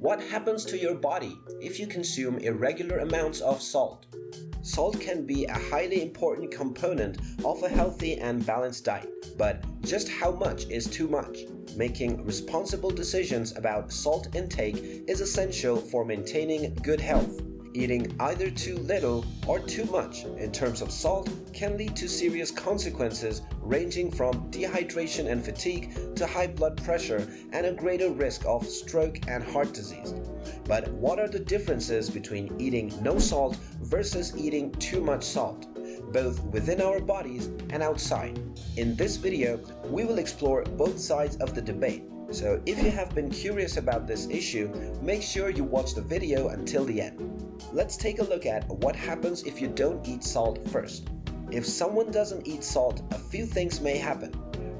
What happens to your body if you consume irregular amounts of salt? Salt can be a highly important component of a healthy and balanced diet, but just how much is too much? Making responsible decisions about salt intake is essential for maintaining good health. Eating either too little or too much in terms of salt can lead to serious consequences ranging from dehydration and fatigue to high blood pressure and a greater risk of stroke and heart disease. But what are the differences between eating no salt versus eating too much salt? both within our bodies and outside. In this video, we will explore both sides of the debate. So if you have been curious about this issue, make sure you watch the video until the end. Let's take a look at what happens if you don't eat salt first. If someone doesn't eat salt, a few things may happen.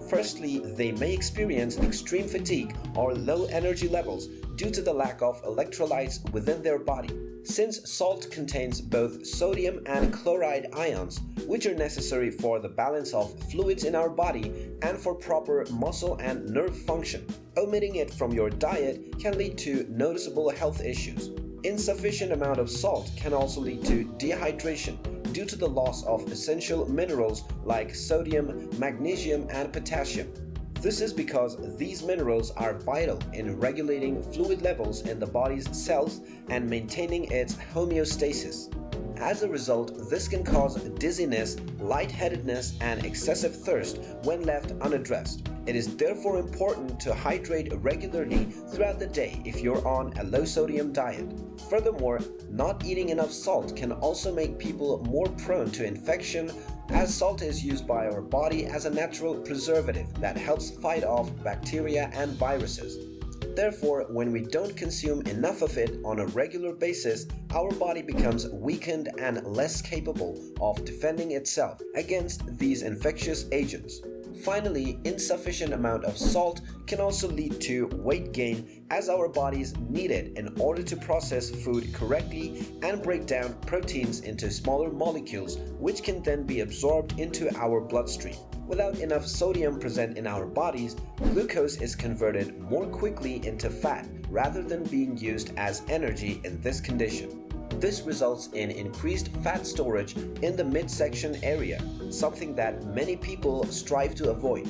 Firstly, they may experience extreme fatigue or low energy levels due to the lack of electrolytes within their body. Since salt contains both sodium and chloride ions, which are necessary for the balance of fluids in our body and for proper muscle and nerve function, omitting it from your diet can lead to noticeable health issues. Insufficient amount of salt can also lead to dehydration due to the loss of essential minerals like sodium, magnesium and potassium. This is because these minerals are vital in regulating fluid levels in the body's cells and maintaining its homeostasis. As a result, this can cause dizziness, lightheadedness, and excessive thirst when left unaddressed. It is therefore important to hydrate regularly throughout the day if you're on a low-sodium diet. Furthermore, not eating enough salt can also make people more prone to infection as salt is used by our body as a natural preservative that helps fight off bacteria and viruses. Therefore, when we don't consume enough of it on a regular basis, our body becomes weakened and less capable of defending itself against these infectious agents. Finally, insufficient amount of salt can also lead to weight gain as our bodies need it in order to process food correctly and break down proteins into smaller molecules which can then be absorbed into our bloodstream. Without enough sodium present in our bodies, glucose is converted more quickly into fat rather than being used as energy in this condition. This results in increased fat storage in the midsection area, something that many people strive to avoid.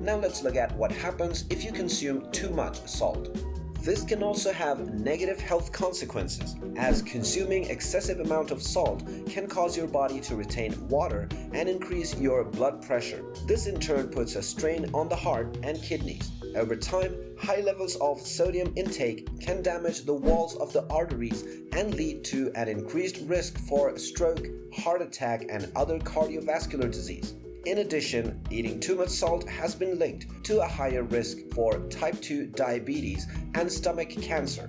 Now let's look at what happens if you consume too much salt. This can also have negative health consequences, as consuming excessive amount of salt can cause your body to retain water and increase your blood pressure. This in turn puts a strain on the heart and kidneys. Over time, high levels of sodium intake can damage the walls of the arteries and lead to an increased risk for stroke, heart attack, and other cardiovascular disease. In addition, eating too much salt has been linked to a higher risk for type 2 diabetes and stomach cancer.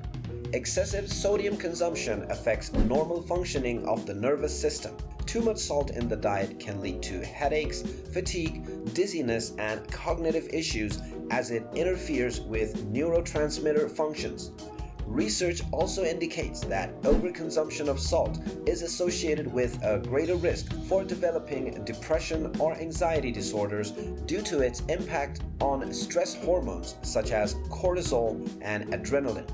Excessive sodium consumption affects normal functioning of the nervous system. Too much salt in the diet can lead to headaches, fatigue, dizziness, and cognitive issues as it interferes with neurotransmitter functions. Research also indicates that overconsumption of salt is associated with a greater risk for developing depression or anxiety disorders due to its impact on stress hormones such as cortisol and adrenaline.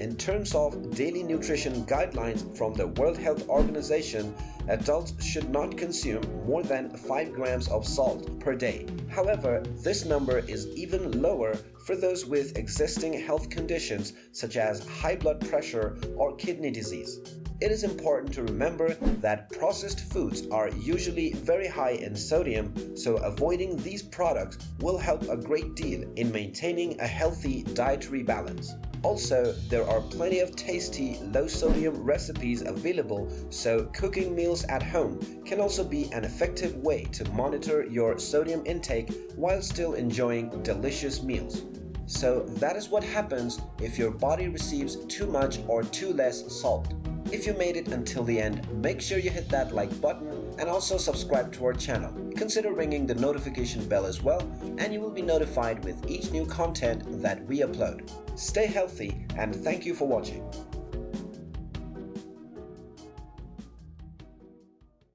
In terms of daily nutrition guidelines from the World Health Organization, adults should not consume more than 5 grams of salt per day. However, this number is even lower for those with existing health conditions such as high blood pressure or kidney disease. It is important to remember that processed foods are usually very high in sodium, so avoiding these products will help a great deal in maintaining a healthy dietary balance. Also, there are plenty of tasty, low-sodium recipes available, so cooking meals at home can also be an effective way to monitor your sodium intake while still enjoying delicious meals. So that is what happens if your body receives too much or too less salt. If you made it until the end, make sure you hit that like button and also subscribe to our channel. Consider ringing the notification bell as well and you will be notified with each new content that we upload. Stay healthy and thank you for watching.